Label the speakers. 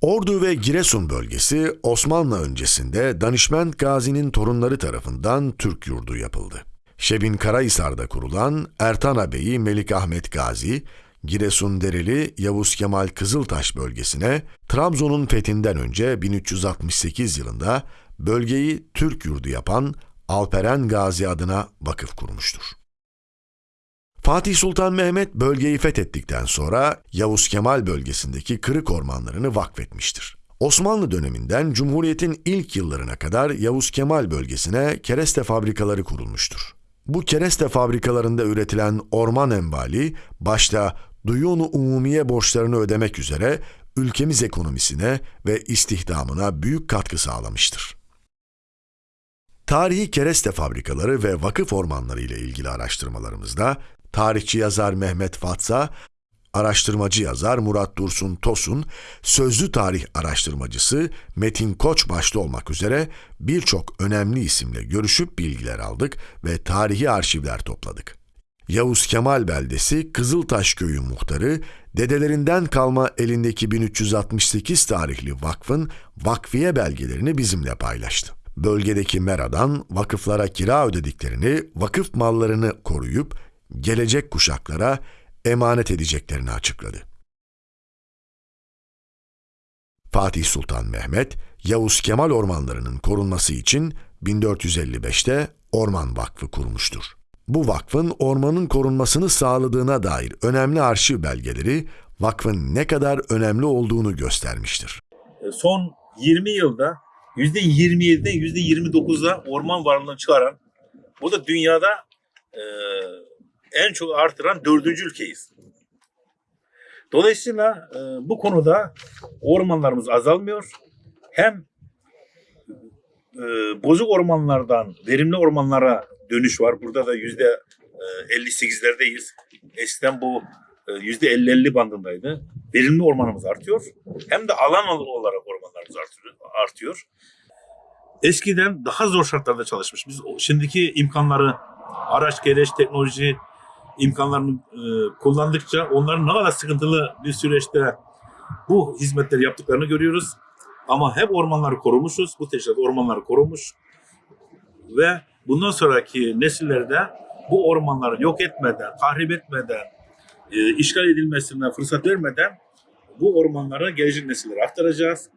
Speaker 1: Ordu ve Giresun bölgesi Osmanlı öncesinde Danişment Gazi'nin torunları tarafından Türk yurdu yapıldı. Şebin Karahisar'da kurulan Ertan Ağabeyi Melik Ahmet Gazi, Giresun Dereli Yavuz Kemal Kızıltaş bölgesine Trabzon'un fethinden önce 1368 yılında bölgeyi Türk yurdu yapan Alperen Gazi adına vakıf kurmuştur. Fatih Sultan Mehmet bölgeyi fethettikten sonra Yavuz Kemal bölgesindeki kırık ormanlarını vakfetmiştir. Osmanlı döneminden Cumhuriyet'in ilk yıllarına kadar Yavuz Kemal bölgesine kereste fabrikaları kurulmuştur. Bu kereste fabrikalarında üretilen orman envali başta duyunu umumiye borçlarını ödemek üzere ülkemiz ekonomisine ve istihdamına büyük katkı sağlamıştır. Tarihi kereste fabrikaları ve vakıf ormanları ile ilgili araştırmalarımızda tarihçi yazar Mehmet Fatsa, araştırmacı yazar Murat Dursun Tosun, sözlü tarih araştırmacısı Metin Koç başta olmak üzere birçok önemli isimle görüşüp bilgiler aldık ve tarihi arşivler topladık. Yavuz Kemal beldesi Kızıltaş köyü muhtarı dedelerinden kalma elindeki 1368 tarihli vakfın vakfiye belgelerini bizimle paylaştı. Bölgedeki meradan vakıflara kira ödediklerini, vakıf mallarını koruyup gelecek kuşaklara emanet edeceklerini açıkladı. Fatih Sultan Mehmet, Yavuz Kemal ormanlarının korunması için 1455'te Orman Vakfı kurmuştur. Bu vakfın ormanın korunmasını sağladığına dair önemli arşiv belgeleri vakfın ne kadar önemli olduğunu göstermiştir.
Speaker 2: E, son 20 yılda %27'den %29'a orman varlığını çıkaran, bu da dünyada e, en çok artıran dördüncü ülkeyiz. Dolayısıyla e, bu konuda ormanlarımız azalmıyor. Hem e, bozuk ormanlardan verimli ormanlara dönüş var. Burada da yüzde e, 58'lerdeyiz. Eskiden bu e, yüzde 50-50 bandındaydı. Verimli ormanımız artıyor. Hem de alan olarak ormanlarımız artıyor. Eskiden daha zor şartlarda çalışmış. Biz şimdiki imkanları, araç gereç, teknoloji imkanlarını e, kullandıkça onların ne kadar sıkıntılı bir süreçte bu hizmetleri yaptıklarını görüyoruz. Ama hep ormanları korumuşuz. Bu teşkilat ormanları korumuş. Ve bundan sonraki nesillerde bu ormanları yok etmeden, tahrip etmeden, e, işgal edilmesine fırsat vermeden bu ormanları gelecek nesillere aktaracağız.